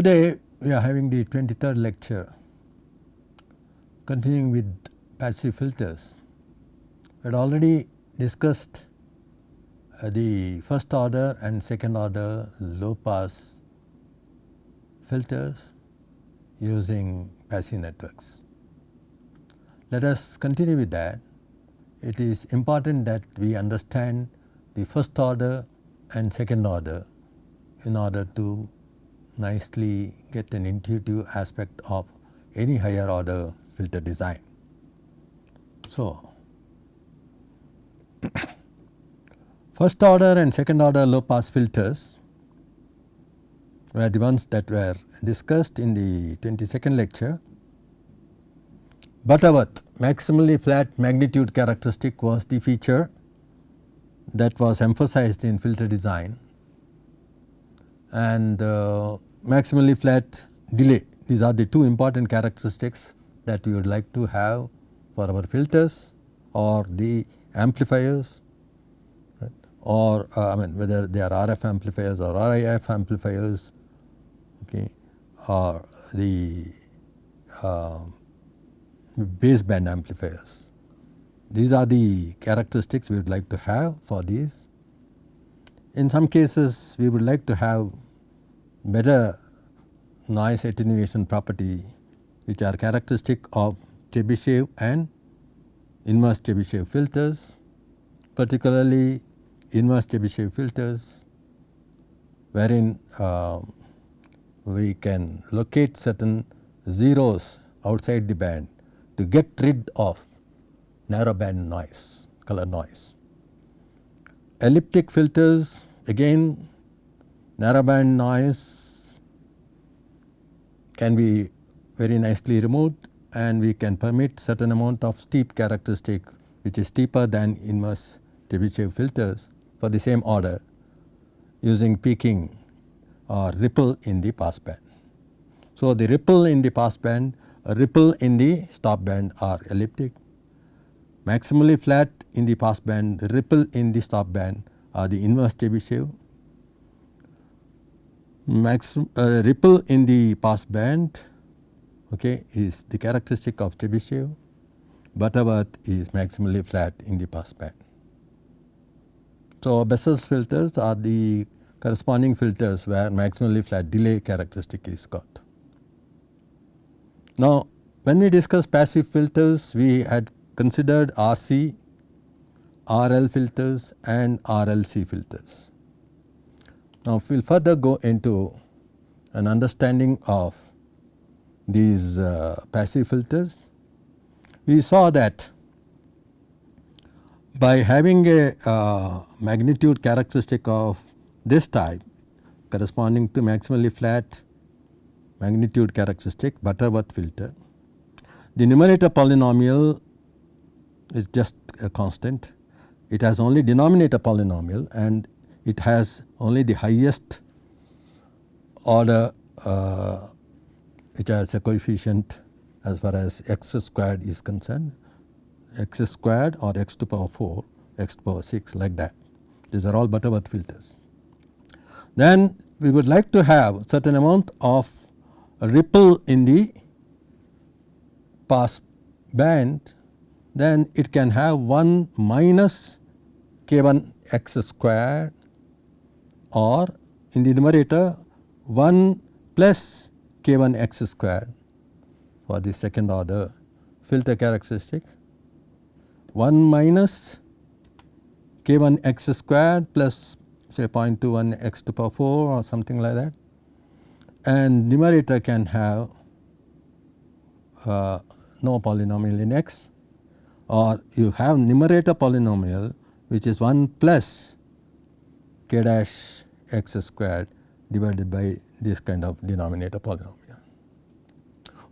Today we are having the 23rd lecture continuing with passive filters. We had already discussed uh, the first order and second order low pass filters using passive networks. Let us continue with that. It is important that we understand the first order and second order in order to nicely get an intuitive aspect of any higher order filter design. So, first order and second order low pass filters were the ones that were discussed in the 22nd lecture. Butterworth maximally flat magnitude characteristic was the feature that was emphasized in filter design and uh, maximally flat delay. These are the two important characteristics that we would like to have for our filters or the amplifiers or uh, I mean whether they are RF amplifiers or RIF amplifiers okay, or the uh, baseband amplifiers. These are the characteristics we would like to have for these. In some cases we would like to have better noise attenuation property which are characteristic of Chebyshev and inverse Chebyshev filters particularly inverse Chebyshev filters wherein uh, we can locate certain zeros outside the band to get rid of narrow band noise, color noise. Elliptic filters again narrowband noise can be very nicely removed and we can permit certain amount of steep characteristic which is steeper than inverse Chebyshev filters for the same order using peaking or ripple in the pass band. So, the ripple in the pass band, a ripple in the stop band are elliptic. Maximally flat in the pass band, the ripple in the stop band are the inverse Chebyshev maximum uh, ripple in the pass band okay, is the characteristic of Chebyshev, Butterworth is maximally flat in the pass band. So, Bessel's filters are the corresponding filters where maximally flat delay characteristic is got. Now, when we discuss passive filters we had considered RC, RL filters and RLC filters. Now, we will further go into an understanding of these uh, passive filters, we saw that by having a uh, magnitude characteristic of this type corresponding to maximally flat magnitude characteristic Butterworth filter, the numerator polynomial is just a constant. It has only denominator polynomial and it has only the highest order uh, which has a coefficient as far as x squared is concerned. X squared or x to power 4 x to power 6 like that. These are all Butterworth filters. Then we would like to have certain amount of ripple in the pass band. Then it can have 1 minus k 1 x squared or in the numerator 1 plus k 1 x squared for the second order. Filter characteristics. 1 minus k 1 x squared plus say 0.21 x to power 4 or something like that. And numerator can have uh, no polynomial in x or you have numerator polynomial which is 1 plus k dash x squared divided by this kind of denominator polynomial.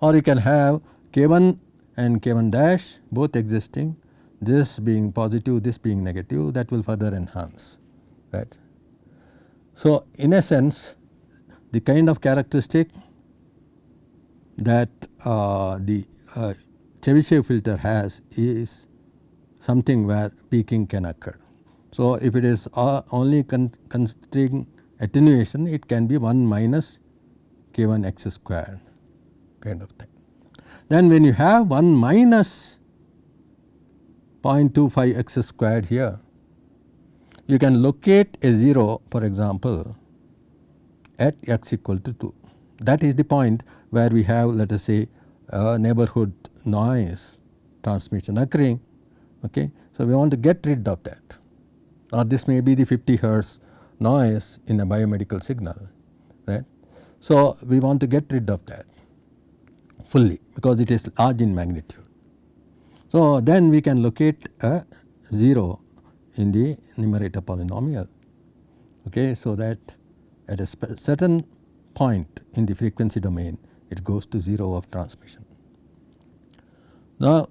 Or you can have k1 and k1 dash both existing this being positive this being negative that will further enhance right. So, in a sense the kind of characteristic that uh, the uh, Chebyshev filter has is something where peaking can occur. So, if it is uh, only con considering attenuation it can be 1 minus k1 x squared kind of thing. Then when you have 1 minus 0.25 x squared here, you can locate a 0 for example at x equal to 2. That is the point where we have let us say a neighborhood noise transmission occurring. Okay. So, we want to get rid of that or this may be the 50 hertz noise in a biomedical signal right. So, we want to get rid of that fully because it is large in magnitude. So, then we can locate a 0 in the numerator polynomial. Okay. So, that at a certain point in the frequency domain it goes to 0 of transmission. Now,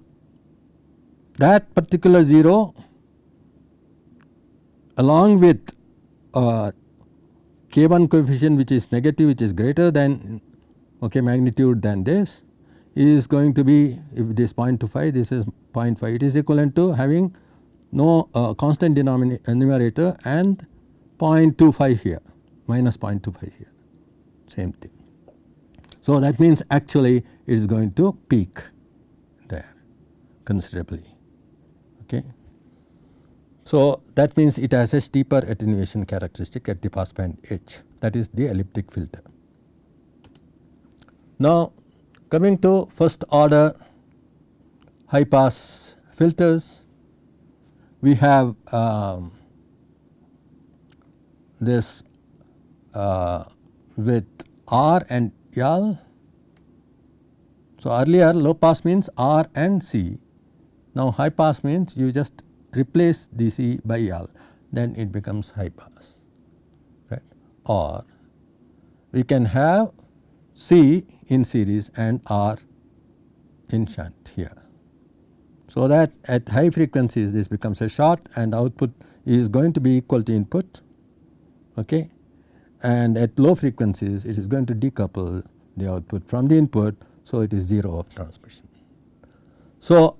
that particular 0 along with uh, k1 coefficient which is negative which is greater than okay, magnitude than this is going to be if it is 0.25 this is 0.5 it is equivalent to having no uh, constant denominator numerator and 0.25 here minus 0.25 here same thing. So, that means actually it is going to peak there considerably. So, that means it has a steeper attenuation characteristic at the passband edge that is the elliptic filter. Now, coming to first order high pass filters, we have um, this uh, with R and L. So, earlier low pass means R and C. Now, high pass means you just replace dc by L then it becomes high pass right or we can have C in series and R in shunt here. So, that at high frequencies this becomes a short and output is going to be equal to input okay and at low frequencies it is going to decouple the output from the input. So, it is 0 of transmission. So,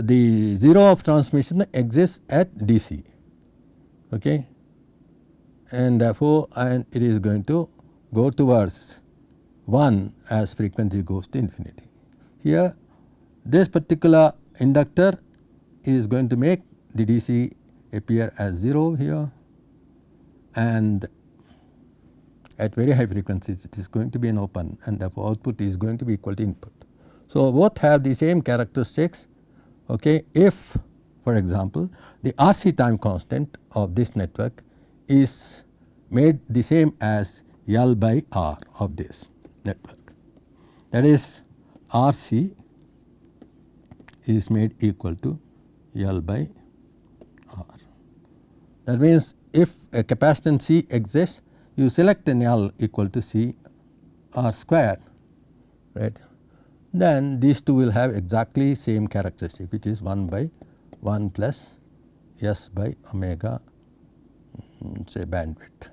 the 0 of transmission exists at DC okay and therefore, and it is going to go towards 1 as frequency goes to infinity. Here this particular inductor is going to make the DC appear as 0 here and at very high frequencies it is going to be an open and therefore output is going to be equal to input. So, both have the same characteristics okay, if for example, the RC time constant of this network is made the same as L by R of this network. That is RC is made equal to L by R. That means, if a capacitance C exists you select an L equal to C R square right then these two will have exactly same characteristic which is 1 by 1 plus S by omega mm, say bandwidth.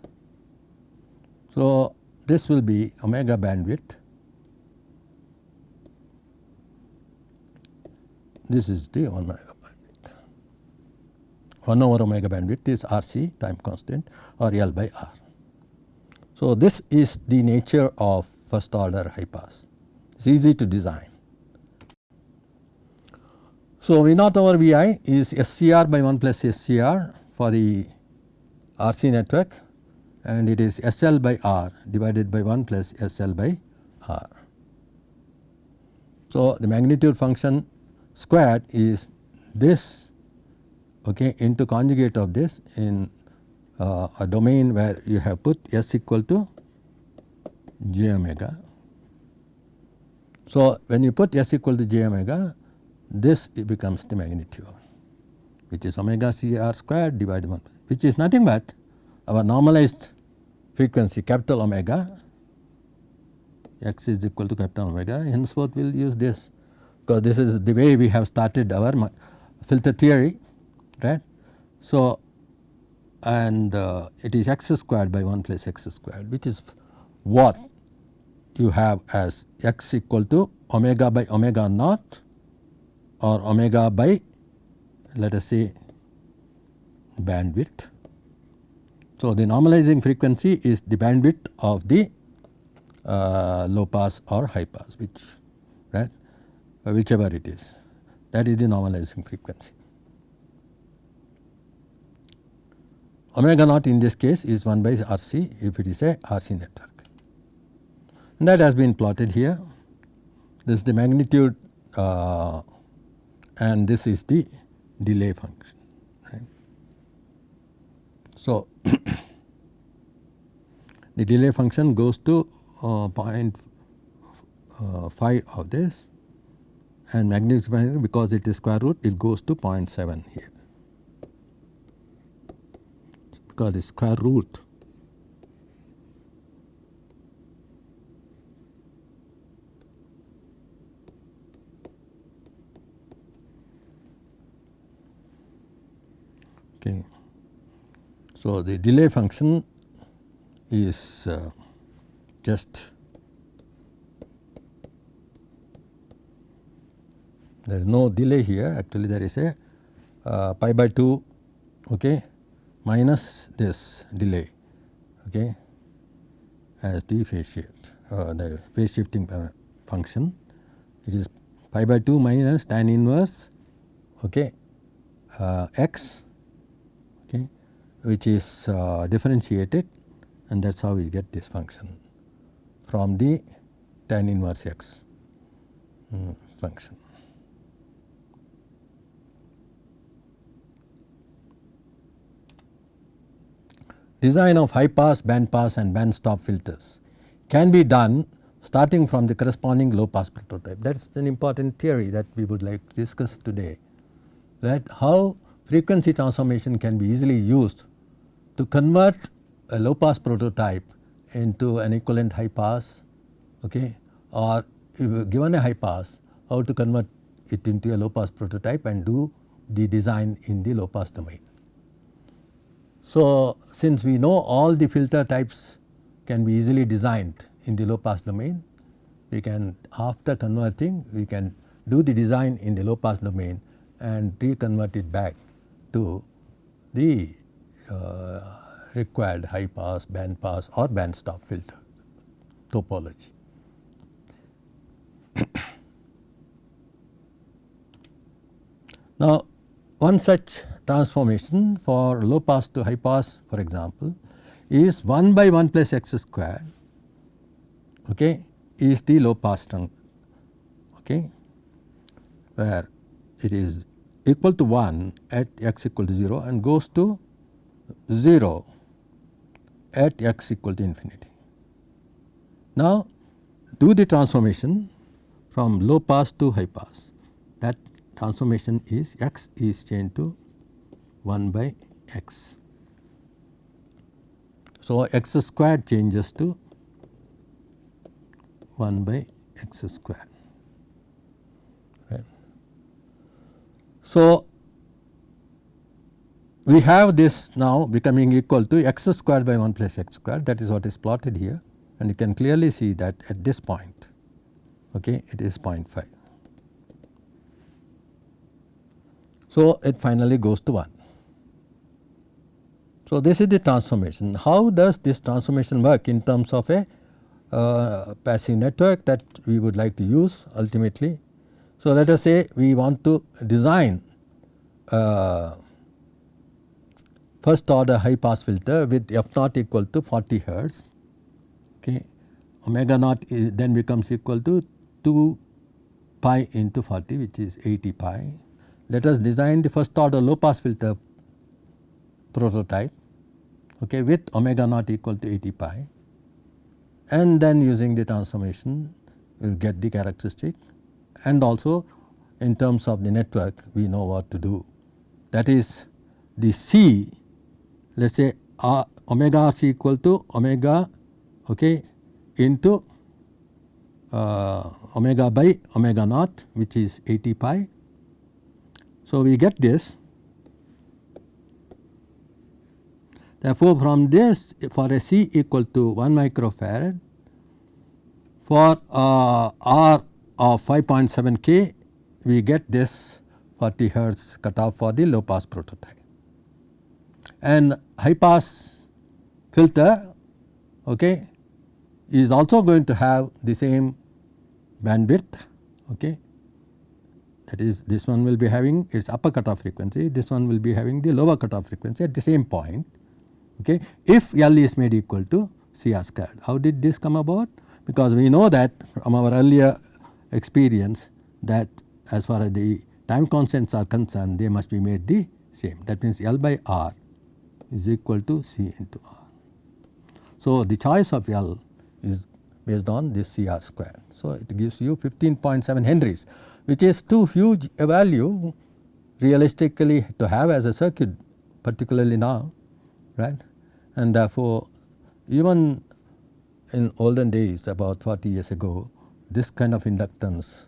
So, this will be omega bandwidth this is the 1 omega bandwidth 1 over omega bandwidth is RC time constant or L by R. So, this is the nature of first order high pass, it is easy to design. So, V naught over V i is SCR by 1 plus SCR for the RC network and it is SL by R divided by 1 plus SL by R. So, the magnitude function squared is this okay, into conjugate of this in uh, a domain where you have put S equal to j omega. So, when you put S equal to j omega this becomes the magnitude which is omega c r squared divided by 1 which is nothing but our normalized frequency capital omega x is equal to capital omega henceforth we will use this because this is the way we have started our filter theory right. So, and uh, it is x squared by 1 plus x squared which is what you have as x equal to omega by omega naught or omega by let us say bandwidth. So, the normalizing frequency is the bandwidth of the uh, low pass or high pass which right uh, whichever it is that is the normalizing frequency. Omega naught in this case is 1 by RC if it is a RC network. And that has been plotted here. This is the magnitude uh, and this is the delay function. Right. So, the delay function goes to uh, point, uh, 5 of this and magnitude because it is square root it goes to 0.7 here because it is square root okay. So, the delay function is uh, just there is no delay here actually there is a uh, pi by 2 okay, minus this delay okay, as the phase shift uh, the phase shifting function it is pi by 2 minus tan inverse okay, uh, x which is uh, differentiated and that is how we get this function from the tan inverse x um, function. Design of high pass, band pass and band stop filters can be done starting from the corresponding low pass prototype. That is an important theory that we would like to discuss today that how frequency transformation can be easily used to convert a low pass prototype into an equivalent high pass okay, or given a high pass how to convert it into a low pass prototype and do the design in the low pass domain. So, since we know all the filter types can be easily designed in the low pass domain, we can after converting we can do the design in the low pass domain and reconvert it back to the Uh, required high pass, band pass or band stop filter topology. now, one such transformation for low pass to high pass for example is 1 by 1 plus x square okay, is the low pass trunk okay, where it is equal to 1 at x equal to 0 and goes to 0 at x equal to infinity. Now, do the transformation from low pass to high pass that transformation is x is changed to 1 by x. So, x squared changes to 1 by x squared. Right. So, we have this now becoming equal to x squared by 1 plus x squared that is what is plotted here and you can clearly see that at this point okay, it is 0.5. So, it finally goes to 1. So, this is the transformation. How does this transformation work in terms of a uh, passive network that we would like to use ultimately. So, let us say we want to design uh, first order high pass filter with f naught equal to 40 hertz okay omega naught is then becomes equal to 2 pi into 40 which is 80 pi. Let us design the first order low pass filter prototype okay, with omega naught equal to 80 pi and then using the transformation we will get the characteristic and also in terms of the network we know what to do. That is the C let us say omega c equal to omega okay, into uh, omega by omega naught which is 80 pi. So, we get this therefore, from this for a C equal to 1 microfarad for uh, R of 5.7 k we get this 40 hertz cutoff for the low pass prototype and high pass filter okay, is also going to have the same bandwidth okay. that is this one will be having its upper cutoff frequency, this one will be having the lower cutoff frequency at the same point okay, if L is made equal to CR squared. How did this come about? Because we know that from our earlier experience that as far as the time constants are concerned they must be made the same that means L by R is equal to C into R. So, the choice of L is based on this CR square. So, it gives you 15.7 Henries which is too huge a value realistically to have as a circuit particularly now right and therefore even in olden days about 40 years ago this kind of inductance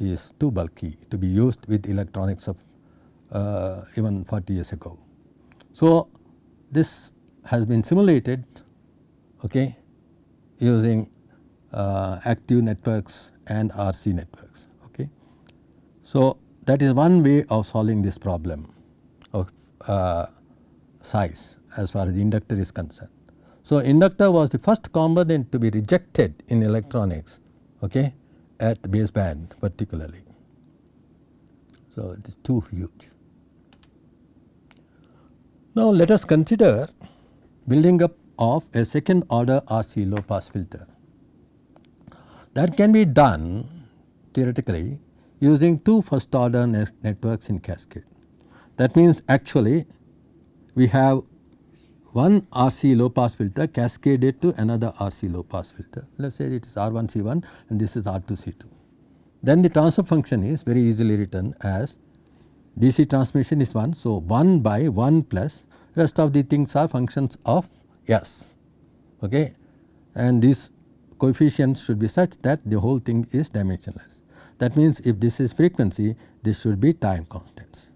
is too bulky to be used with electronics of uh, even 40 years ago. So, this has been simulated okay, using uh, active networks and RC networks. Okay. So, that is one way of solving this problem of uh, size as far as the inductor is concerned. So, inductor was the first component to be rejected in electronics okay, at baseband particularly. So, it is too huge. Now, let us consider building up of a second order RC low pass filter. That can be done theoretically using two first order networks in cascade. That means actually we have one RC low pass filter cascaded to another RC low pass filter. Let us say it is R1 C1 and this is R2 C2. Then the transfer function is very easily written as DC transmission is 1. So, 1 by 1 plus rest of the things are functions of S okay. and these coefficients should be such that the whole thing is dimensionless. That means if this is frequency this should be time constants.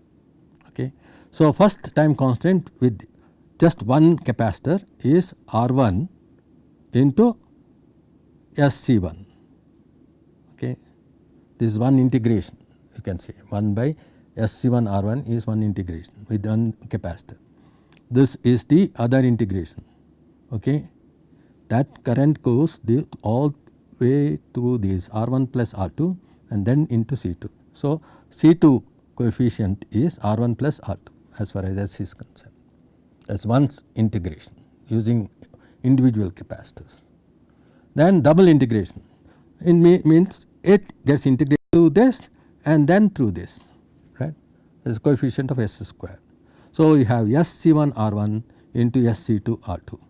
Okay. So, first time constant with just one capacitor is R1 into SC1 okay. This is one integration you can say 1 by SC1 R1 is one integration with one capacitor. This is the other integration okay. That current goes the all way through this R1 plus R2 and then into C2. So, C2 coefficient is R1 plus R2 as far as S is concerned that is one integration using individual capacitors. Then double integration it means it gets integrated through this and then through this is coefficient of S square. So, you have SC1 R1 into SC2 R2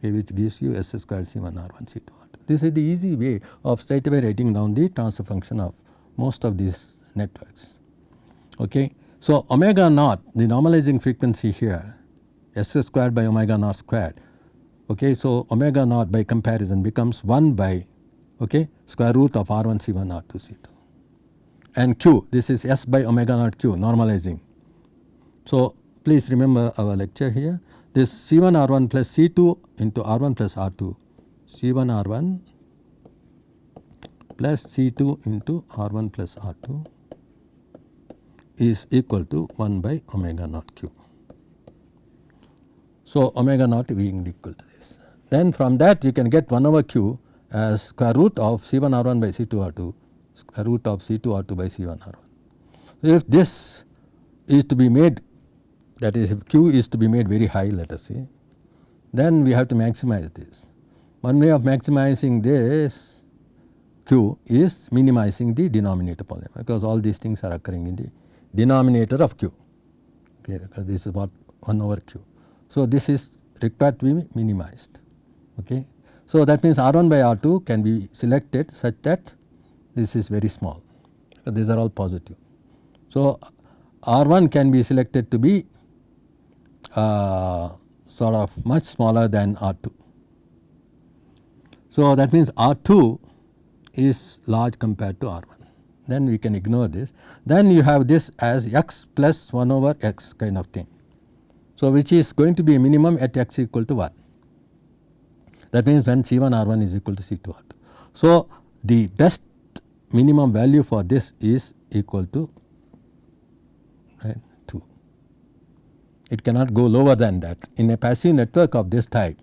okay, which gives you S square C1 R1 C2 R2. This is the easy way of straight away writing down the transfer function of most of these networks. Okay. So, omega naught the normalizing frequency here S squared by omega naught squared. Okay. So, omega naught by comparison becomes 1 by okay, square root of R1 C1 R2 C2 and Q this is S by omega naught Q normalizing. So, please remember our lecture here this C1 R1 plus C2 into R1 plus R2 C1 R1 plus C2 into R1 plus R2 is equal to 1 by omega naught Q. So, omega naught being equal to this. Then from that you can get 1 over q as square root of C1 R1 by C2 R2 square root of C2 R2 by C1 R1. If this is to be made that is if q is to be made very high let us say then we have to maximize this. One way of maximizing this q is minimizing the denominator polynomial because all these things are occurring in the denominator of q okay because this is what 1 over q. So, this is required to be minimized. Okay. So, that means R 1 by R 2 can be selected such that this is very small these are all positive. So, R 1 can be selected to be uh, sort of much smaller than R 2. So, that means R 2 is large compared to R 1 then we can ignore this. Then you have this as x plus 1 over x kind of thing. So, which is going to be a minimum at x equal to 1 that means when C1 R1 is equal to C2 R2. So, the best minimum value for this is equal to right, 2. It cannot go lower than that. In a passive network of this type,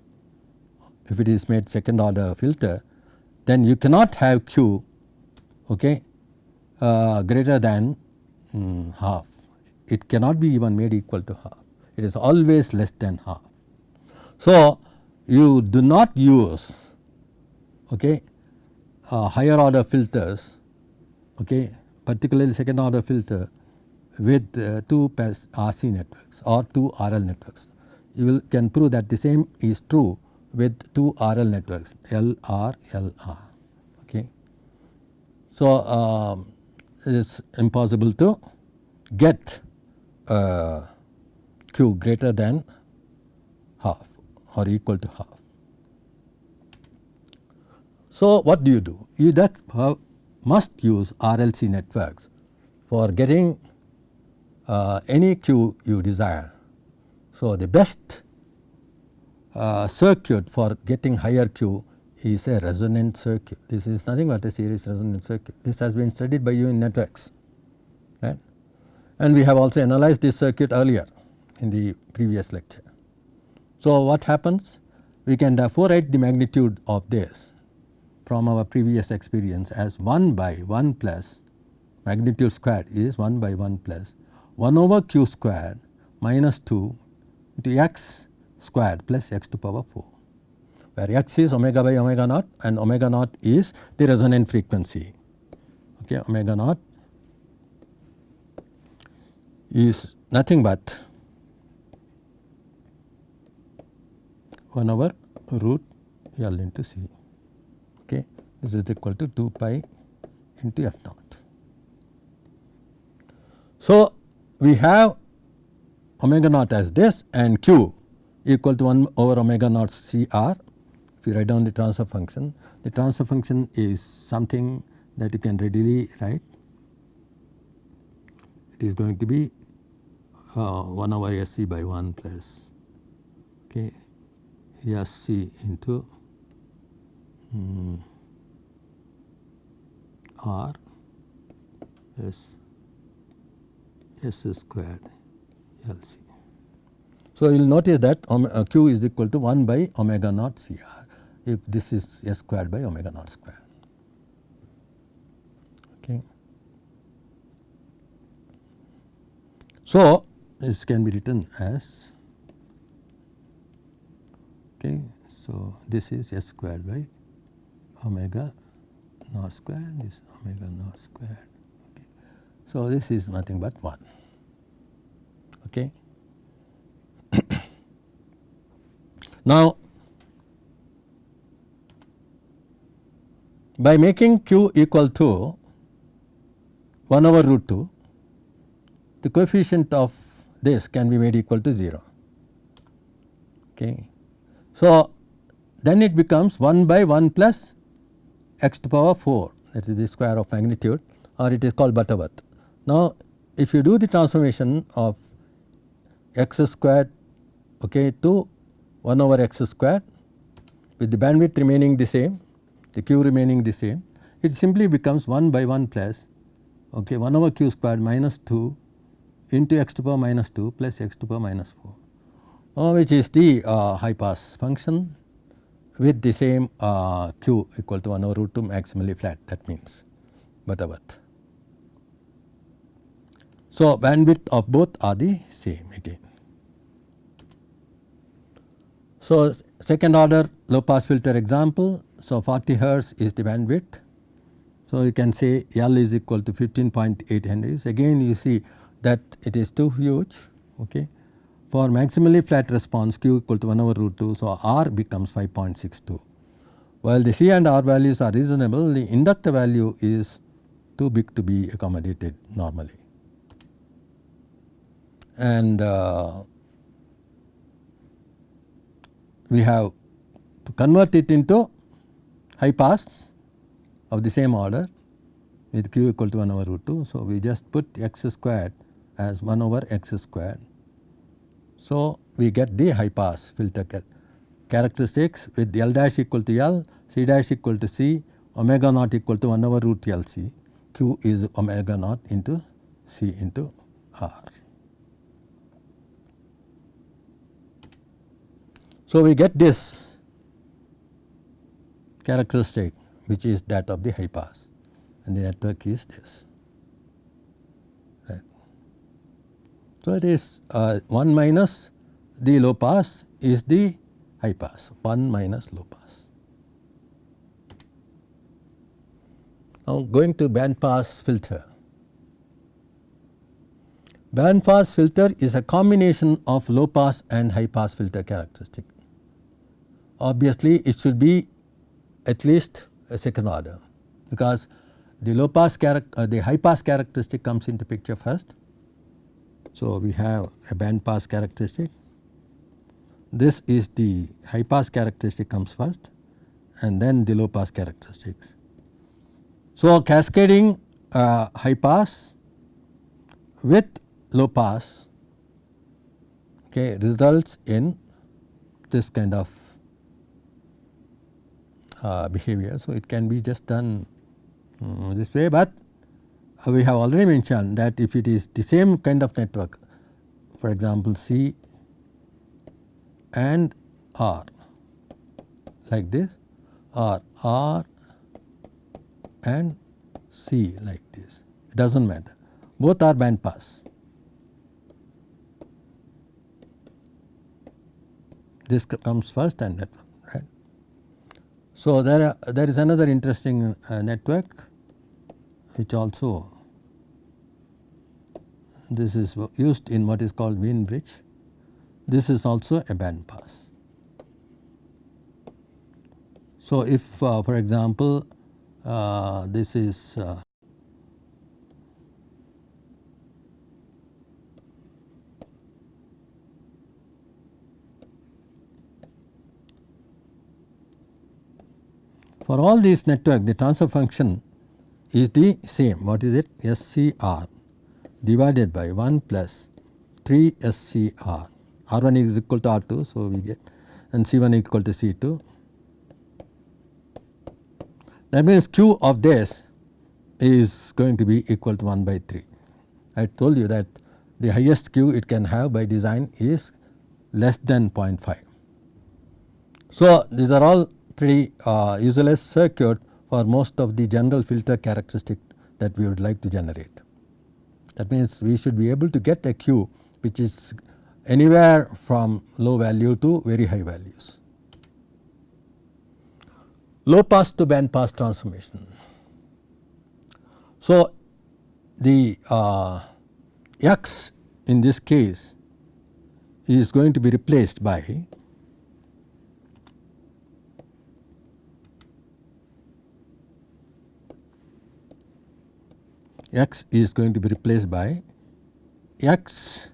if it is made second order filter then you cannot have q okay, uh, greater than um, half. It cannot be even made equal to half. It is always less than half. So, you do not use okay, uh, higher order filters okay, particularly second order filter with uh, 2 RC networks or 2 RL networks. You will can prove that the same is true with 2 RL networks LR LR. Okay. So, uh, it is impossible to get uh, Q greater than half or equal to half. So, what do you do? You that must use RLC networks for getting uh, any Q you desire. So, the best uh, circuit for getting higher Q is a resonant circuit. This is nothing but a series resonant circuit. This has been studied by you in networks right and we have also analyzed this circuit earlier in the previous lecture. So, what happens? We can therefore write the magnitude of this from our previous experience as 1 by 1 plus magnitude squared is 1 by 1 plus 1 over q squared minus 2 into x squared plus x to power 4 where x is omega by omega naught and omega naught is the resonant frequency. Okay, omega naught is nothing but 1 over root L into C. This is equal to 2 pi into F naught. So, we have omega naught as this and q equal to 1 over omega naught C r if you write down the transfer function, the transfer function is something that you can readily write. It is going to be uh, 1 over SC by 1 plus okay, SC into um, R S S squared LC. So, you will notice that uh, Q is equal to 1 by omega naught CR if this is s squared by omega naught square. Okay. So, this can be written as okay. So, this is s squared by omega naught square this omega naught square. Okay. So, this is nothing but 1. Okay. now, by making q equal to 1 over root 2 the coefficient of this can be made equal to 0. Okay. So, then it becomes 1 by 1 plus x to power 4 that is the square of magnitude or it is called Butterworth. Now, if you do the transformation of x squared okay, to 1 over x squared with the bandwidth remaining the same the q remaining the same, it simply becomes 1 by 1 plus okay, 1 over q squared minus 2 into x to power minus 2 plus x to power minus 4 uh, which is the uh, high pass function with the same uh, q equal to 1 over root 2 maximally flat that means Butterworth. So, bandwidth of both are the same again. So, second order low pass filter example so, 40 hertz is the bandwidth. So, you can say L is equal to 15.8 Henrys. Again you see that it is too huge. Okay. For maximally flat response Q equal to 1 over root 2. So, R becomes 5.62. While the C and R values are reasonable, the inductor value is too big to be accommodated normally. And uh, we have to convert it into high pass of the same order with q equal to 1 over root 2. So, we just put x squared as 1 over x squared. So, we get the high pass filter characteristics with L dash equal to L, C dash equal to C, omega naught equal to 1 over root L C, Q is omega naught into C into R. So, we get this characteristic which is that of the high pass and the network is this. Right. So, it is uh, 1 minus the low pass is the high pass 1 minus low pass. Now, going to band pass filter. Band pass filter is a combination of low pass and high pass filter characteristic. Obviously, it should be at least a second order because the low pass uh, the high pass characteristic comes into picture first. So, we have a band pass characteristic. This is the high pass characteristic comes first and then the low pass characteristics. So, cascading uh, high pass with low pass okay, results in this kind of uh, behavior. So, it can be just done um, this way, but we have already mentioned that if it is the same kind of network for example, C and R like this or R and C like this it does not matter both are band pass. This comes first and that one. Right. So, there, are, there is another interesting uh, network which also this is used in what is called Wien bridge. This is also a band pass. So, if uh, for example, uh, this is uh, For all these network the transfer function is the same what is it SCR divided by 1 plus 3 SCR R1 is equal to R2 so we get and C1 equal to C2. That means Q of this is going to be equal to 1 by 3. I told you that the highest Q it can have by design is less than 0.5. So, these are all pretty uh, useless circuit for most of the general filter characteristic that we would like to generate. That means, we should be able to get a Q which is anywhere from low value to very high values. Low pass to band pass transformation. So, the uh, x in this case is going to be replaced by x is going to be replaced by x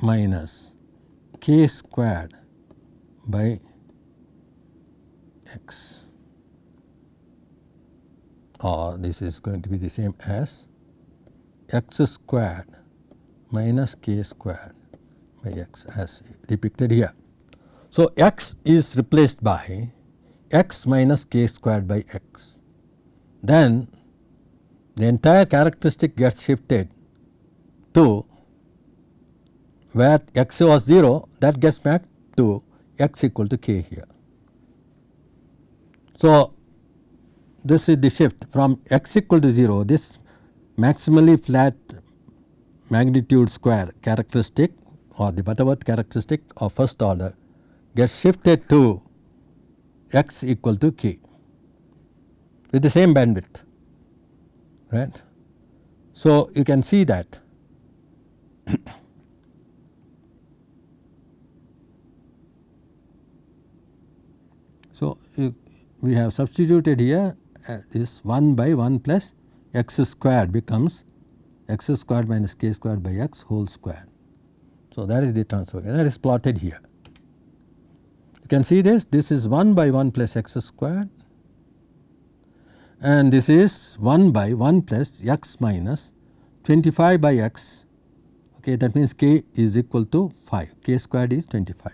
minus k squared by x or this is going to be the same as x squared minus k squared by x as depicted here. So, x is replaced by x minus k squared by x. Then the entire characteristic gets shifted to where x was 0 that gets back to x equal to k here. So, this is the shift from x equal to 0 this maximally flat magnitude square characteristic or the Butterworth characteristic of first order gets shifted to x equal to k with the same bandwidth right. So, you can see that So, we have substituted here uh, this 1 by 1 plus x squared becomes x squared minus k squared by x whole squared. So, that is the transfer that is plotted here. You can see this this is 1 by 1 plus x squared and this is 1 by 1 plus x minus 25 by x. Okay that means k is equal to 5 k squared is 25.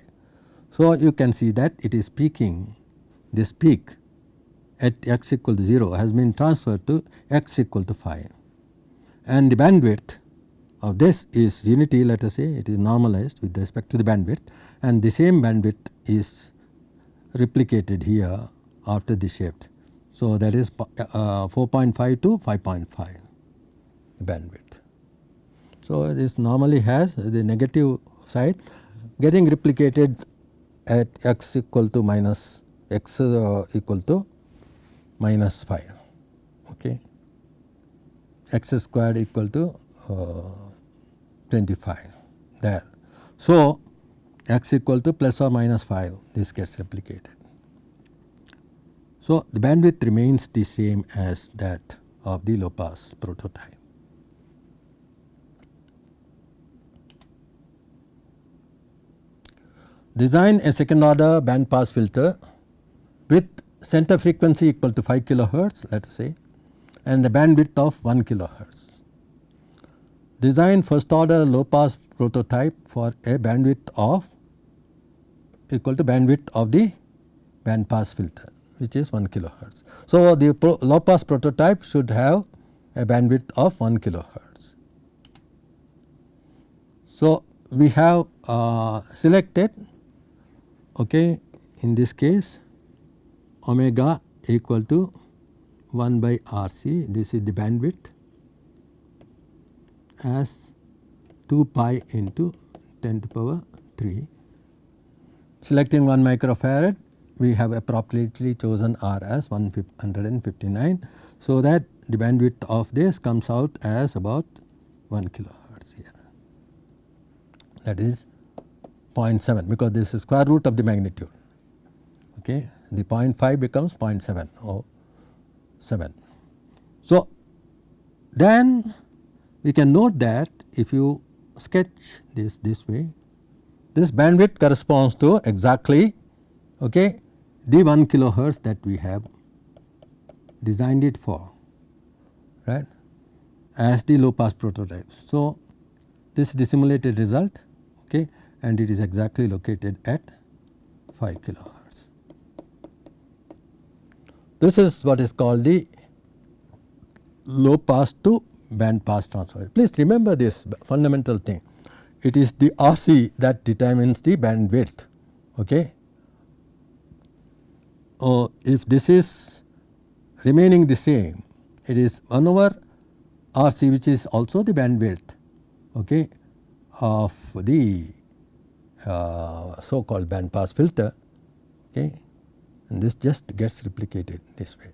So, you can see that it is peaking. This peak at x equal to 0 has been transferred to x equal to 5 and the bandwidth of this is unity let us say it is normalized with respect to the bandwidth. And the same bandwidth is replicated here after the shift. So, that is uh, 4.5 to 5.5 bandwidth. So, this normally has the negative side getting replicated at x equal to minus x uh, equal to minus 5 okay x squared equal to uh, 25 there. So, x equal to plus or minus 5 this gets replicated. So, the bandwidth remains the same as that of the low pass prototype. Design a second order band pass filter with center frequency equal to 5 kilohertz let us say and the bandwidth of 1 kilohertz. Design first order low pass prototype for a bandwidth of equal to bandwidth of the band pass filter which is 1 kilohertz. So, the low pass prototype should have a bandwidth of 1 kilohertz. So, we have uh, selected okay, in this case omega equal to 1 by R c this is the bandwidth as 2 pi into 10 to the power 3. Selecting 1 microfarad we have appropriately chosen R as 159. So, that the bandwidth of this comes out as about 1 kilohertz here that is 0.7 because this is square root of the magnitude. Okay. The 0.5 becomes 0.7 or 7. So, then we can note that if you sketch this this way, this bandwidth corresponds to exactly okay, the 1 kilohertz that we have designed it for right as the low pass prototype. So, this is the simulated result okay, and it is exactly located at 5 kilohertz. This is what is called the low pass to band pass transfer. Please remember this fundamental thing. It is the RC that determines the bandwidth. Okay. Uh, if this is remaining the same, it is 1 over RC which is also the bandwidth okay, of the uh, so called band pass filter okay, and this just gets replicated this way.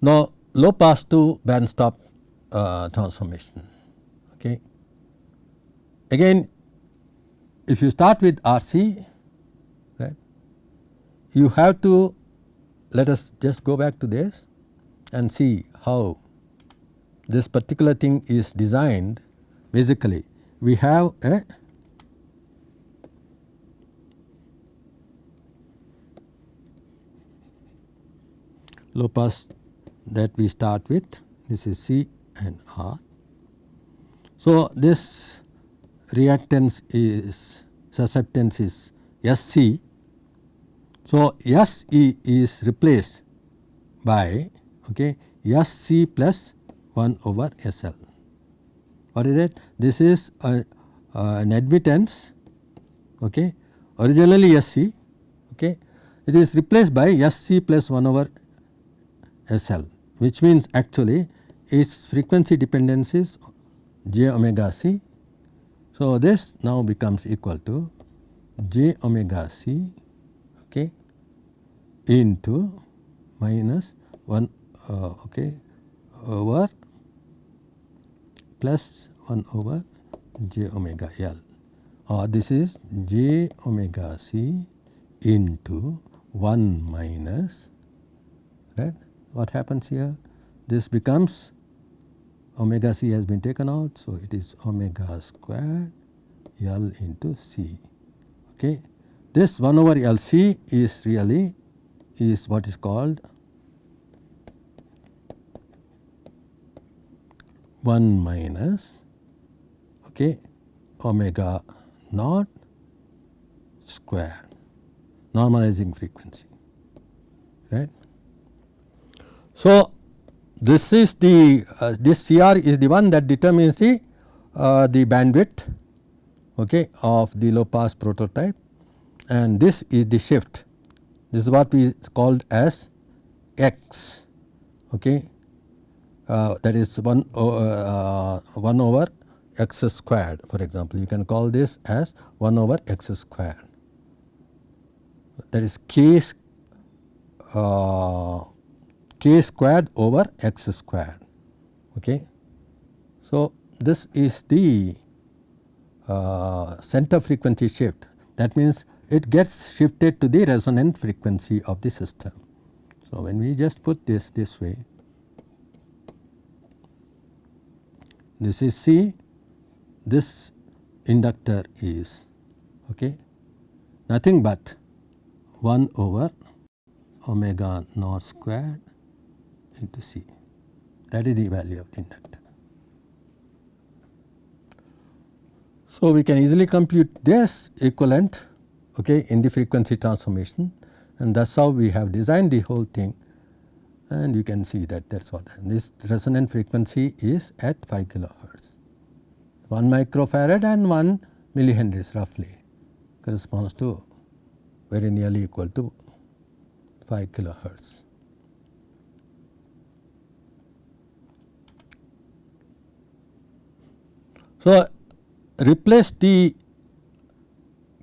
Now, low pass to band stop uh, transformation. Okay. Again if you start with RC right, you have to let us just go back to this and see how this particular thing is designed basically we have a low pass that we start with this is C and R. So, this reactance is susceptance is SC. So, SC is replaced by okay, SC plus 1 over SL. What is it? This is a, uh, an admittance okay, originally SC okay, it is replaced by SC plus 1 over SL which means actually its frequency dependence is j omega c. So, this now becomes equal to j omega c okay, into minus 1 uh, okay, over plus 1 over j omega L or this is j omega c into 1 minus right what happens here? This becomes omega c has been taken out. So, it is omega square L into c. Okay. This 1 over L c is really is what is called 1 minus okay, omega naught square normalizing frequency right. So, this is the uh, this CR is the one that determines the uh, the bandwidth okay, of the low pass prototype. And this is the shift. This is what we called as x okay. Uh, that is 1, uh, 1 over x squared for example. You can call this as 1 over x squared. That is k uh, k squared over x squared okay. So, this is the uh, center frequency shift that means it gets shifted to the resonant frequency of the system. So, when we just put this this way this is C this inductor is okay, nothing but 1 over omega naught squared into C that is the value of the inductor. So, we can easily compute this equivalent okay, in the frequency transformation and that is how we have designed the whole thing and you can see that that is what this resonant frequency is at 5 kilohertz. 1 microfarad and 1 millihenries roughly corresponds to very nearly equal to 5 kilohertz. So, replace the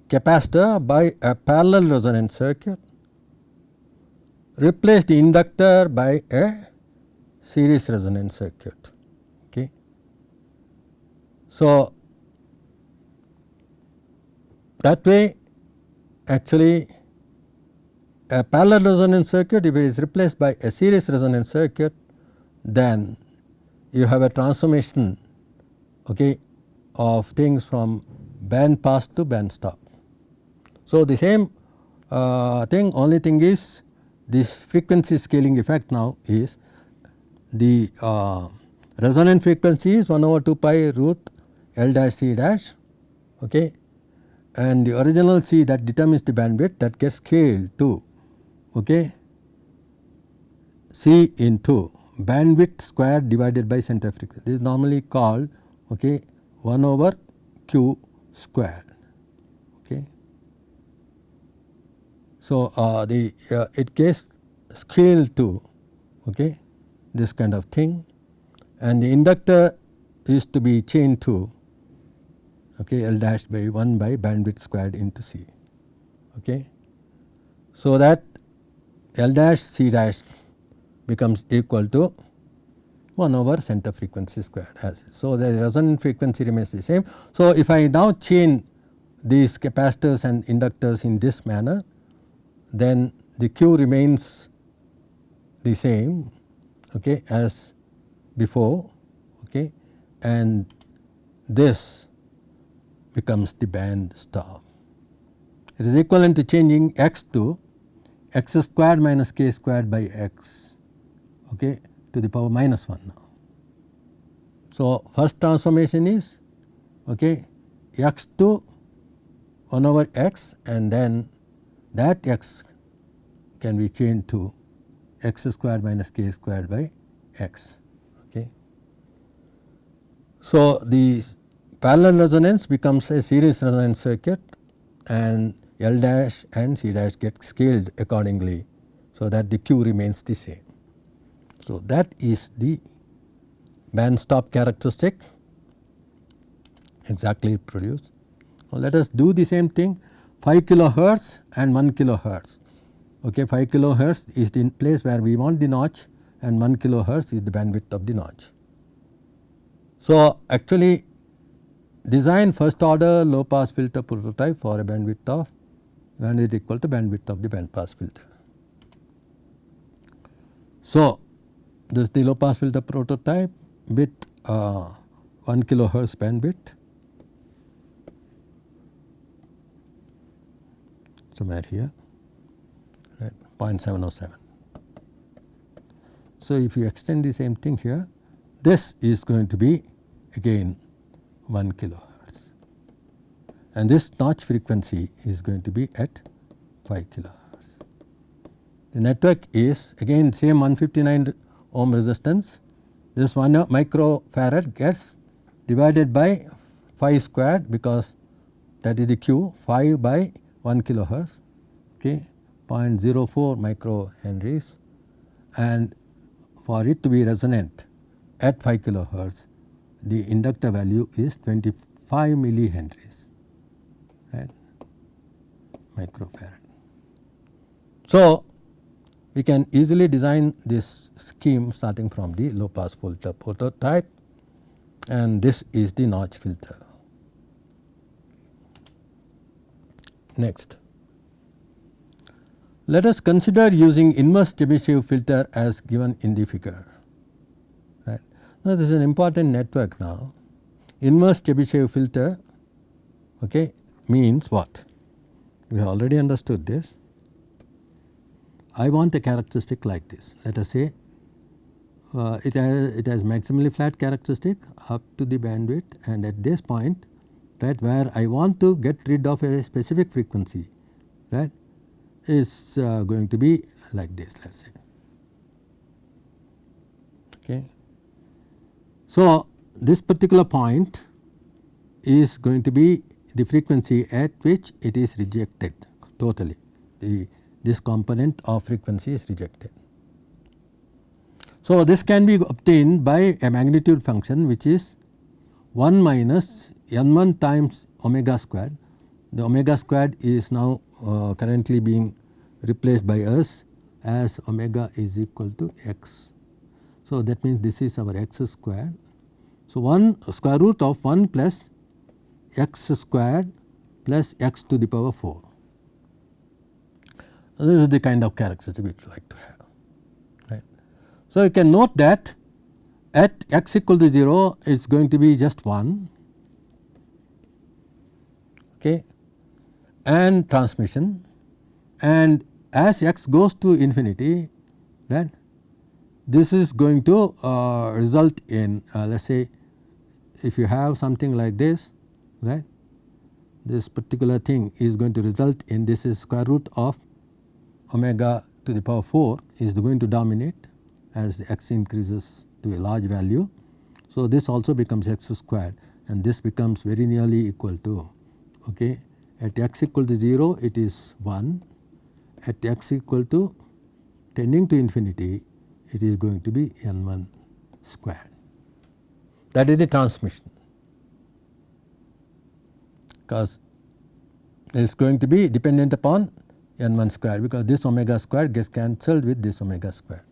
capacitor by a parallel resonance circuit, replace the inductor by a series resonance circuit. Okay. So, that way actually a parallel resonance circuit if it is replaced by a series resonance circuit then you have a transformation okay, of things from band pass to band stop. So, the same uh, thing only thing is this frequency scaling effect now is the uh, resonant frequency is 1 over 2 pi root L dash C dash okay, and the original C that determines the bandwidth that gets scaled to okay, C into bandwidth squared divided by center frequency. This is normally called okay, 1 over q squared. Okay. So, uh, the uh, it gets scaled to okay, this kind of thing and the inductor is to be chained to okay, L dash by 1 by bandwidth squared into C. Okay. So, that L dash C dash becomes equal to 1 over center frequency squared as so the resonant frequency remains the same. So, if I now chain these capacitors and inductors in this manner then the Q remains the same okay, as before okay, and this becomes the band stop. It is equivalent to changing x to x squared minus k squared by x okay, to the power minus 1 now. So, first transformation is okay, x to 1 over x and then that x can be changed to x squared minus k squared by x. Okay. So, the parallel resonance becomes a series resonance circuit and L dash and C dash get scaled accordingly. So, that the Q remains the same. So, that is the band stop characteristic exactly produced. So, let us do the same thing 5 kilohertz and 1 kilohertz. Okay, 5 kilohertz is the place where we want the notch and 1 kilohertz is the bandwidth of the notch. So, actually design first order low pass filter prototype for a bandwidth of bandwidth equal to bandwidth of the band pass filter. So, this is the low pass filter prototype with uh, 1 kilohertz bandwidth somewhere here right 0.707. So, if you extend the same thing here this is going to be again 1 kilohertz and this notch frequency is going to be at 5 kilohertz. The network is again same 159 ohm resistance. This 1 microfarad gets divided by 5 squared because that is the q 5 by 1 kilohertz okay, 0.04 microhenries. And for it to be resonant at 5 kilohertz the inductor value is 25 millihenries right? Microfarad. So, we can easily design this scheme starting from the low pass filter prototype and this is the notch filter. Next, let us consider using inverse Chebyshev filter as given in the figure. Right. Now, this is an important network now. Inverse Chebyshev filter okay, means what? We already understood this. I want a characteristic like this. Let us say uh, it, has, it has maximally flat characteristic up to the bandwidth and at this point right where I want to get rid of a specific frequency right is uh, going to be like this let us say. Okay. So, this particular point is going to be the frequency at which it is rejected totally the this component of frequency is rejected. So, this can be obtained by a magnitude function which is 1 minus n 1 times omega squared. The omega squared is now uh, currently being replaced by us as omega is equal to x. So, that means this is our x squared. So, 1 square root of 1 plus x squared plus x to the power 4. This is the kind of characteristic we would like to have. Right. So, you can note that at x equal to 0 it is going to be just 1 okay, and transmission and as x goes to infinity right, this is going to uh, result in uh, let us say if you have something like this right this particular thing is going to result in this is square root of omega to the power 4 is going to dominate as the x increases to a large value. So, this also becomes x squared and this becomes very nearly equal to okay, at x equal to 0 it is 1 at x equal to tending to infinity it is going to be n 1 squared. That is the transmission. Because it is going to be dependent upon n 1 square because this omega square gets cancelled with this omega square.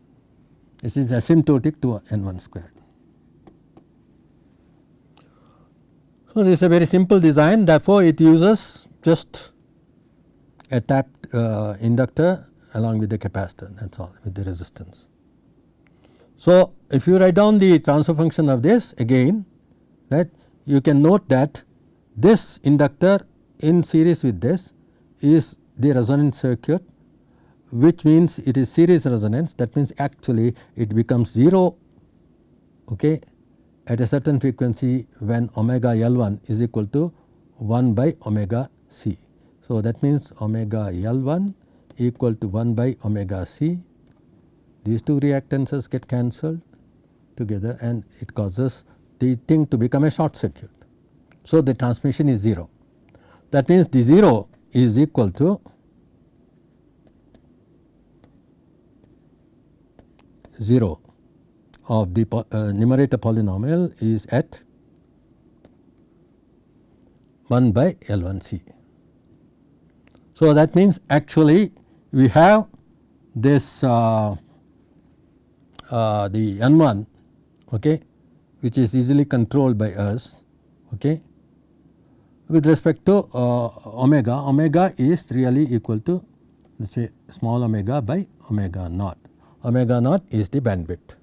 This is asymptotic to n 1 square. So, this is a very simple design therefore, it uses just a tapped uh, inductor along with the capacitor that is all with the resistance. So, if you write down the transfer function of this again right you can note that this inductor in series with this is the resonance circuit which means it is series resonance that means actually it becomes 0 okay, at a certain frequency when omega L 1 is equal to 1 by omega c. So, that means omega L 1 equal to 1 by omega c these two reactances get cancelled together and it causes the thing to become a short circuit. So, the transmission is 0 that means the 0 is equal to 0 of the uh, numerator polynomial is at 1 by L 1 C. So, that means actually we have this uh, uh, the n 1 okay, which is easily controlled by us okay. with respect to uh, omega, omega is really equal to let us say small omega by omega naught omega naught is the bandwidth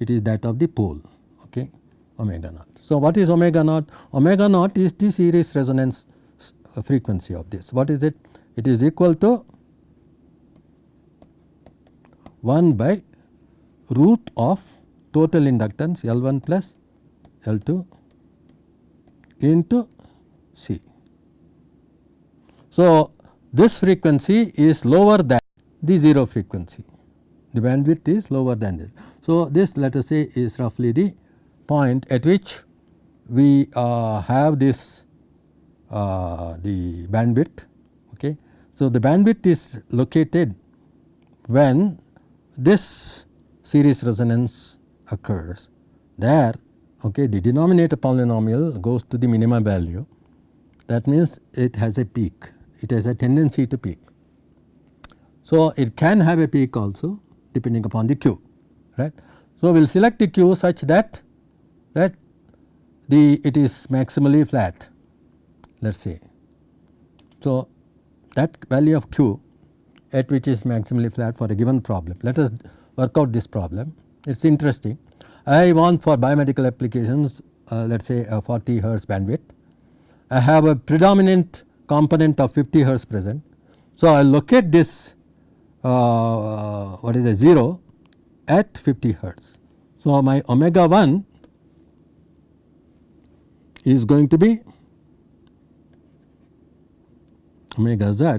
it is that of the pole okay omega naught. So, what is omega naught? Omega naught is the series resonance uh, frequency of this. What is it? It is equal to 1 by root of total inductance L 1 plus L 2 into C. So, this frequency is lower than the 0 frequency the bandwidth is lower than this. So, this let us say is roughly the point at which we uh, have this uh, the bandwidth Okay. So, the bandwidth is located when this series resonance occurs there okay, the denominator polynomial goes to the minimum value that means it has a peak it has a tendency to peak. So, it can have a peak also depending upon the q right. So, we will select the q such that that the it is maximally flat let us say. So, that value of q at which is maximally flat for a given problem. Let us work out this problem it is interesting. I want for biomedical applications uh, let us say a 40 hertz bandwidth. I have a predominant component of 50 hertz present. So, I locate this uh, what is the 0 at 50 hertz. So, my omega 1 is going to be omega z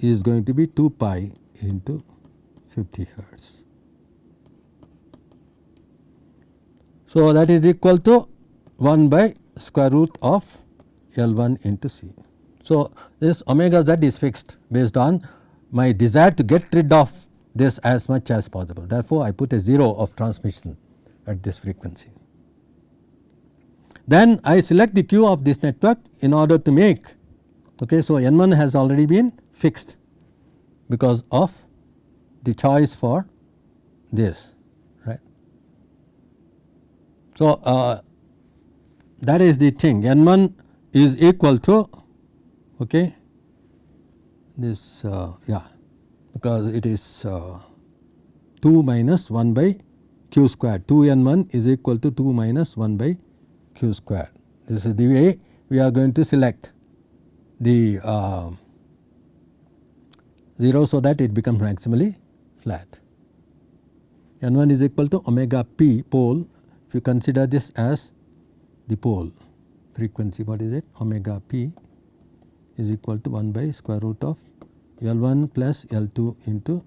is going to be 2 pi into 50 hertz. So, that is equal to 1 by square root of L 1 into C. So, this omega z is fixed based on my desire to get rid of this as much as possible. Therefore, I put a 0 of transmission at this frequency. Then I select the Q of this network in order to make okay. So, N 1 has already been fixed because of the choice for this right. so, uh, that is the thing n 1 is equal to okay, this uh, yeah because it is uh, 2 minus 1 by q square 2 n 1 is equal to 2 minus 1 by q square. This is the way we are going to select the uh, 0 so that it becomes maximally flat. n 1 is equal to omega p pole if you consider this as the pole frequency what is it omega p is equal to 1 by square root of L 1 plus L 2 into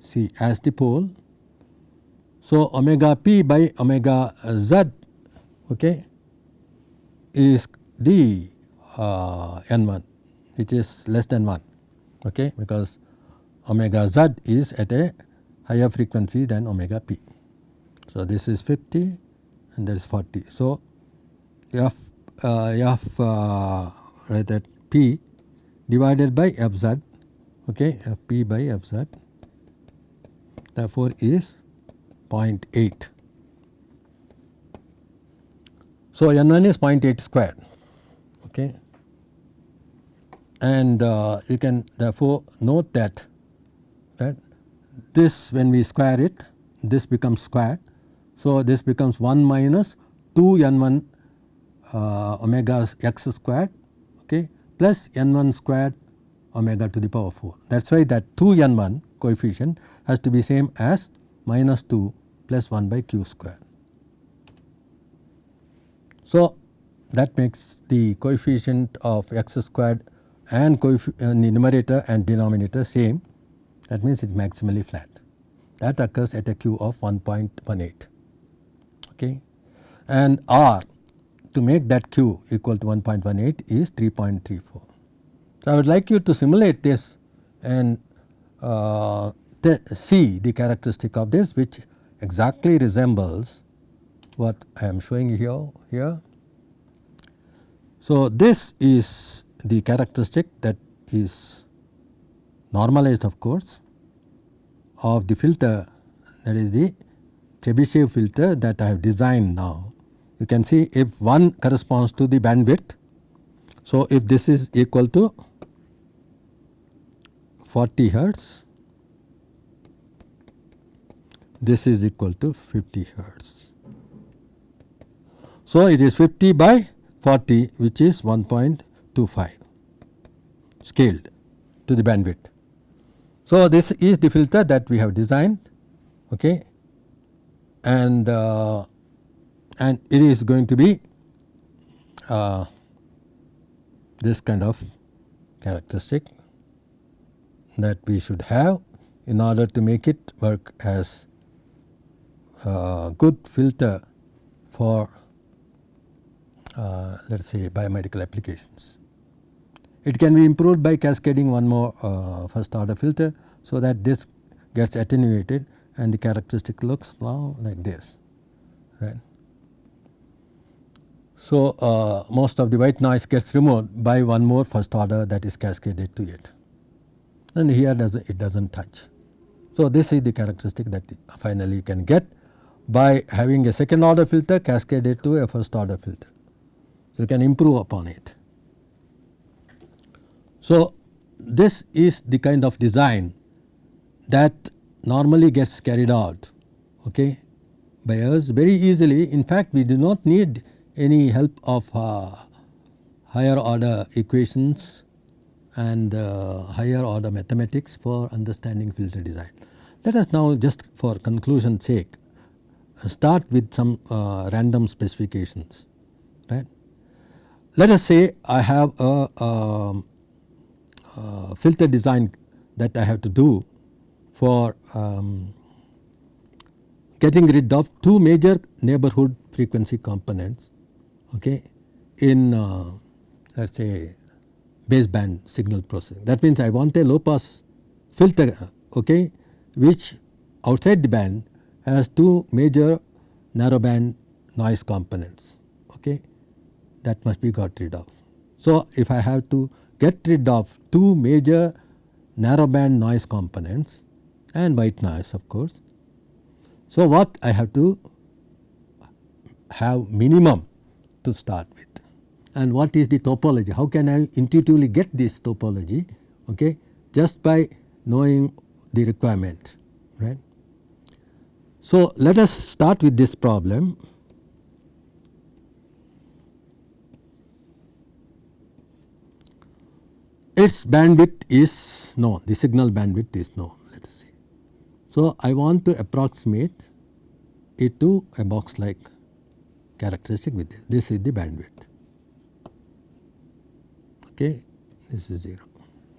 C as the pole. So, omega p by omega z okay, is the uh, n 1 which is less than 1 okay, because omega z is at a higher frequency than omega p. So, this is 50 and that is 40. So, f uh, f uh, right that p divided by f z okay f p by f z therefore is 0.8. So, n 1 is 0.8 square okay and uh, you can therefore note that right this when we square it this becomes squared so, this becomes 1 minus 2 n 1 uh, omega x squared plus n 1 squared omega to the power 4. That is why that 2 n 1 coefficient has to be same as minus 2 plus 1 by q square. So, that makes the coefficient of x squared and uh, the numerator and denominator same that means it is maximally flat that occurs at a q of 1.18 okay. and R to make that Q equal to 1.18 is 3.34. So, I would like you to simulate this and uh, see the characteristic of this which exactly resembles what I am showing here here. So, this is the characteristic that is normalized of course of the filter that is the Chebyshev filter that I have designed now. You can see if 1 corresponds to the bandwidth. So, if this is equal to 40 hertz, this is equal to 50 hertz. So, it is 50 by 40 which is 1.25 scaled to the bandwidth. So, this is the filter that we have designed okay, and uh, and it is going to be uh, this kind of characteristic that we should have in order to make it work as a good filter for uh, let us say biomedical applications. It can be improved by cascading one more uh, first order filter. So, that this gets attenuated and the characteristic looks now like this right. So, uh, most of the white noise gets removed by one more first order that is cascaded to it and here does it does not touch. So, this is the characteristic that finally you can get by having a second order filter cascaded to a first order filter. So, you can improve upon it. So, this is the kind of design that normally gets carried out okay, by us very easily. In fact, we do not need any help of uh, higher order equations and uh, higher order mathematics for understanding filter design. Let us now just for conclusion sake start with some uh, random specifications right. Let us say I have a, a, um, a filter design that I have to do for um, getting rid of two major neighborhood frequency components okay, in uh, let us say baseband signal processing. That means I want a low pass filter okay, which outside the band has two major narrow band noise components okay, that must be got rid of. So, if I have to get rid of two major narrow band noise components and white noise of course. So, what I have to have minimum to start with and what is the topology, how can I intuitively get this topology okay, just by knowing the requirement right. So, let us start with this problem. Its bandwidth is known, the signal bandwidth is known let us see. So, I want to approximate it to a box like characteristic with this, this is the bandwidth okay this is 0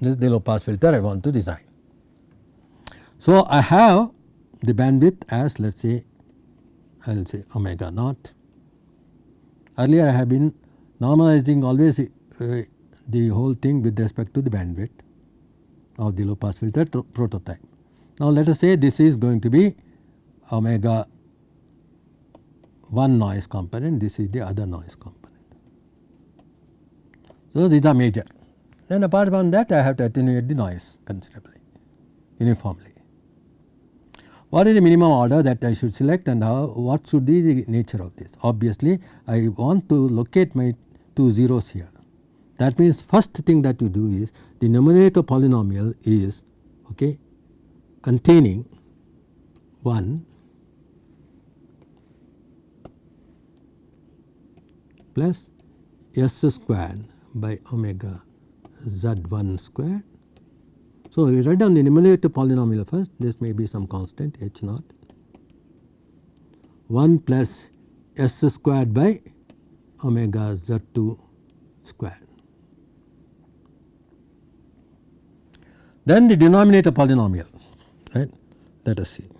this is the low pass filter I want to design. So, I have the bandwidth as let us say I will say omega naught. Earlier I have been normalizing always uh, the whole thing with respect to the bandwidth of the low pass filter prototype. Now, let us say this is going to be omega one noise component, this is the other noise component. So, these are major. Then apart from that I have to attenuate the noise considerably uniformly. What is the minimum order that I should select and how what should be the nature of this? Obviously, I want to locate my two zeros here. That means first thing that you do is the numerator polynomial is okay, containing 1 plus s squared by omega z 1 squared so, we write down the numerator polynomial first this may be some constant h naught 1 plus s squared by omega z 2 squared. Then the denominator polynomial right let us see.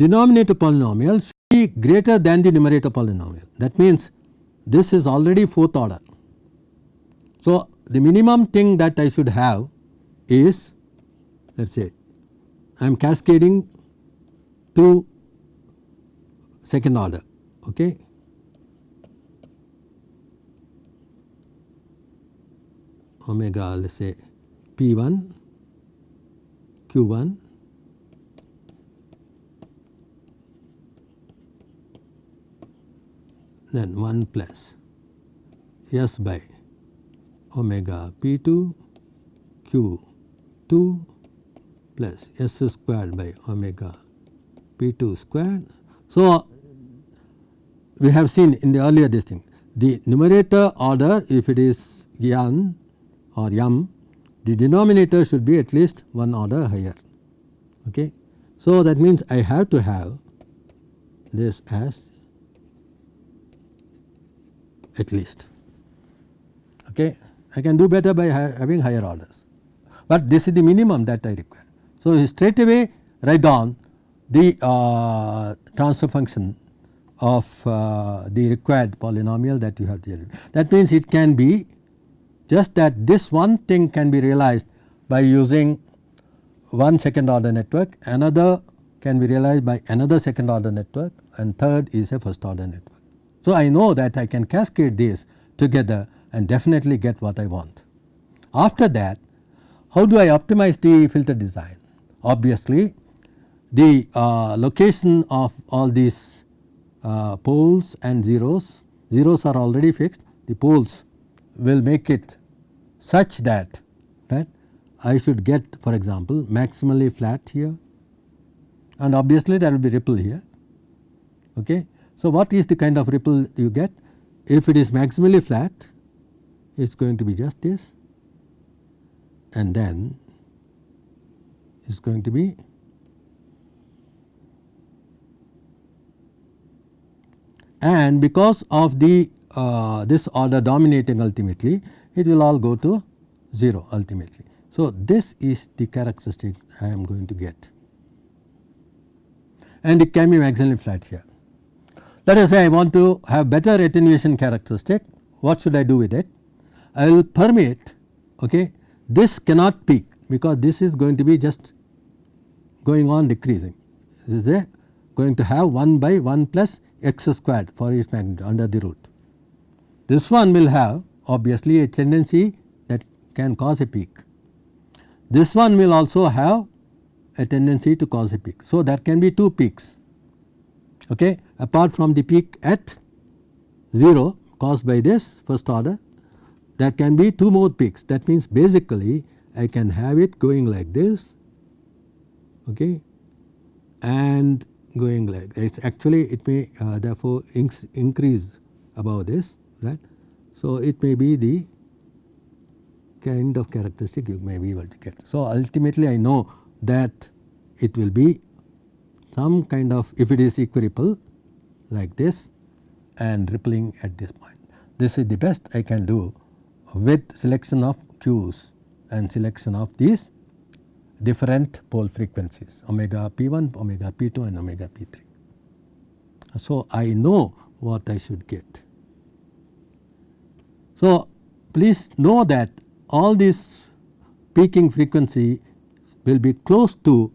Denominator polynomials greater than the numerator polynomial. That means, this is already fourth order. So, the minimum thing that I should have is let us say I am cascading to second order. Okay. omega let us say P 1 Q 1 then 1 plus S by omega P 2 Q 2 plus S squared by omega P 2 squared. So, we have seen in the earlier this thing the numerator order if it is n or m the denominator should be at least one order higher. Okay. So, that means I have to have this as at least. Okay. I can do better by ha having higher orders, but this is the minimum that I require. So, straight away write down the uh, transfer function of uh, the required polynomial that you have to That means it can be just that this one thing can be realized by using one second order network, another can be realized by another second order network and third is a first order network. So, I know that I can cascade these together and definitely get what I want. After that how do I optimize the filter design? Obviously the uh, location of all these uh, poles and zeros, zeros are already fixed the poles will make it such that right I should get for example maximally flat here and obviously there will be ripple here. Okay. So, what is the kind of ripple you get? If it is maximally flat it is going to be just this and then it is going to be and because of the uh, this order dominating ultimately it will all go to 0 ultimately. So, this is the characteristic I am going to get and it can be maximally flat here. Let us say I want to have better attenuation characteristic what should I do with it? I will permeate okay, this cannot peak because this is going to be just going on decreasing. This is a going to have 1 by 1 plus x squared for its magnitude under the root. This one will have obviously a tendency that can cause a peak. This one will also have a tendency to cause a peak. So, there can be two peaks okay, apart from the peak at 0 caused by this first order there can be two more peaks that means basically I can have it going like this okay, and going like it is actually it may uh, therefore increase above this right. So, it may be the kind of characteristic you may be able to get. So, ultimately I know that it will be some kind of if it is equiripple like this and rippling at this point. This is the best I can do with selection of Q's and selection of these different pole frequencies omega p1, omega p2 and omega p3. So, I know what I should get. So, please know that all these peaking frequency will be close to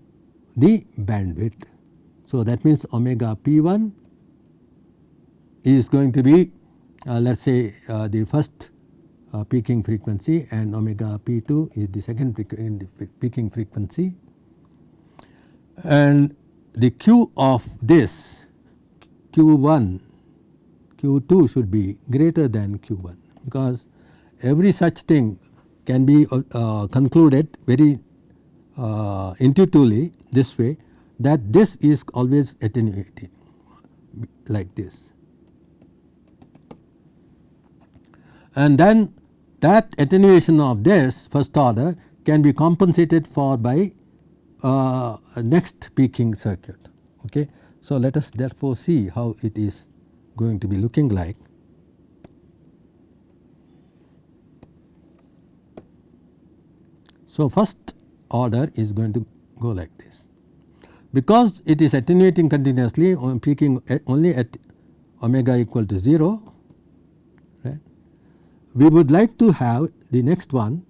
the bandwidth. So, that means omega p1 is going to be uh, let us say uh, the first uh, peaking frequency and omega p2 is the second peaking frequency. And the q of this q1 q2 should be greater than q1 because every such thing can be uh, concluded very uh, intuitively this way that this is always attenuating like this. And then that attenuation of this first order can be compensated for by uh, next peaking circuit. Okay. So, let us therefore see how it is going to be looking like. So, first order is going to go like this. Because it is attenuating continuously on peaking uh, only at omega equal to 0, right, we would like to have the next one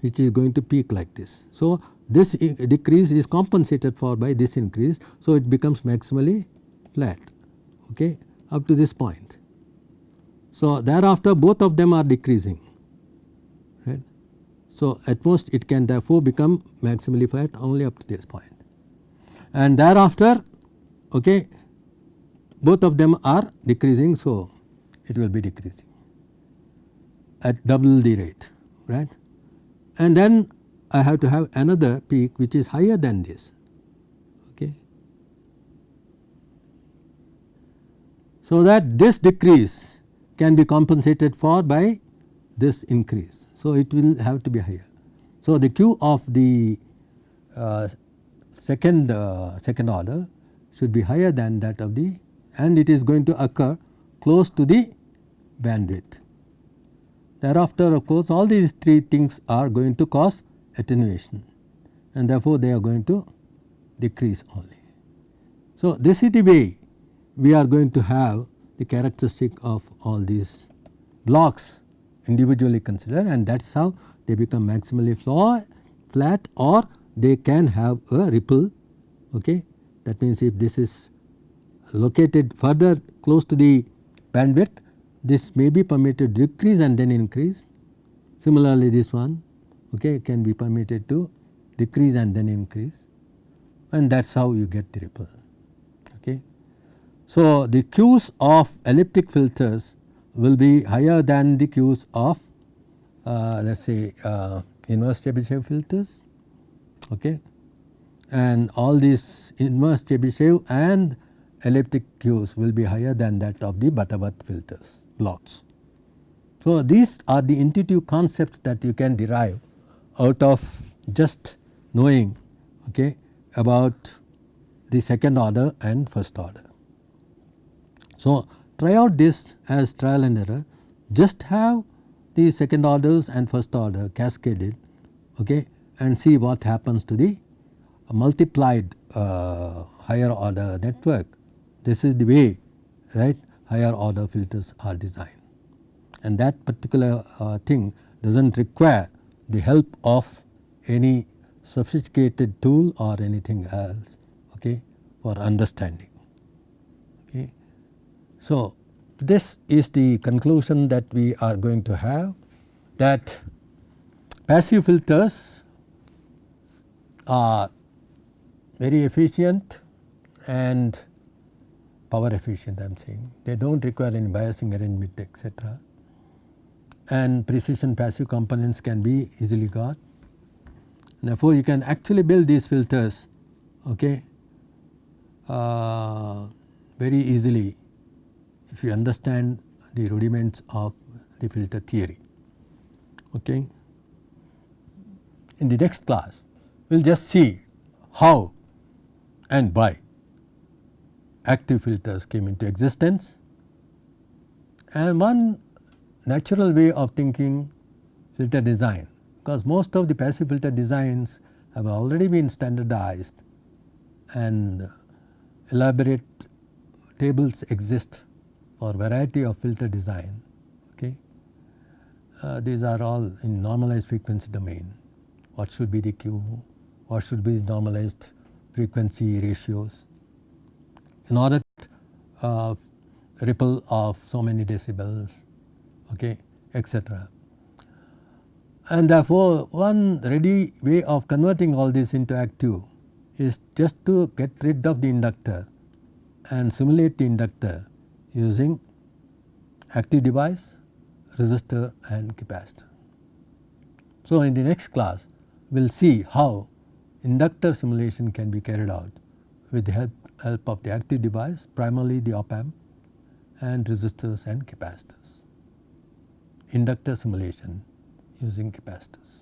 which is going to peak like this. So, this decrease is compensated for by this increase. So, it becomes maximally flat okay, up to this point. So, thereafter both of them are decreasing right. So, at most it can therefore become maximally flat only up to this point and thereafter okay, both of them are decreasing. So, it will be decreasing at double the rate right and then I have to have another peak which is higher than this. Okay. So, that this decrease can be compensated for by this increase. So, it will have to be higher. So, the Q of the uh, second uh, second order should be higher than that of the and it is going to occur close to the bandwidth. Thereafter of course, all these three things are going to cause attenuation and therefore, they are going to decrease only. So, this is the way we are going to have the characteristic of all these blocks individually considered and that is how they become maximally flat or they can have a ripple. Okay. That means, if this is located further close to the bandwidth this may be permitted to decrease and then increase. Similarly, this one okay, can be permitted to decrease and then increase and that is how you get the ripple. Okay. So, the Qs of elliptic filters will be higher than the Qs of uh, let us say uh, inverse Chebyshev filters okay. and all these inverse Chebyshev and elliptic Qs will be higher than that of the Butterworth filters blocks. So, these are the intuitive concepts that you can derive out of just knowing okay, about the second order and first order. So, try out this as trial and error just have the second orders and first order cascaded okay, and see what happens to the multiplied uh, higher order network. This is the way right higher order filters are designed and that particular uh, thing does not require the help of any sophisticated tool or anything else okay, for understanding. Okay. So, this is the conclusion that we are going to have that passive filters are very efficient and power efficient I am saying. They do not require any biasing arrangement etc. and precision passive components can be easily got. Therefore, you can actually build these filters okay, uh, very easily if you understand the rudiments of the filter theory. Okay. In the next class we will just see how and why active filters came into existence and one natural way of thinking filter design because most of the passive filter designs have already been standardized and elaborate tables exist for variety of filter design. Okay. Uh, these are all in normalized frequency domain. What should be the Q, what should be normalized frequency ratios in order uh, ripple of so many decibels okay, etc. And therefore, one ready way of converting all this into active is just to get rid of the inductor and simulate the inductor using active device, resistor and capacitor. So, in the next class we will see how inductor simulation can be carried out with the help, help of the active device primarily the op amp and resistors and capacitors. Inductor simulation using capacitors.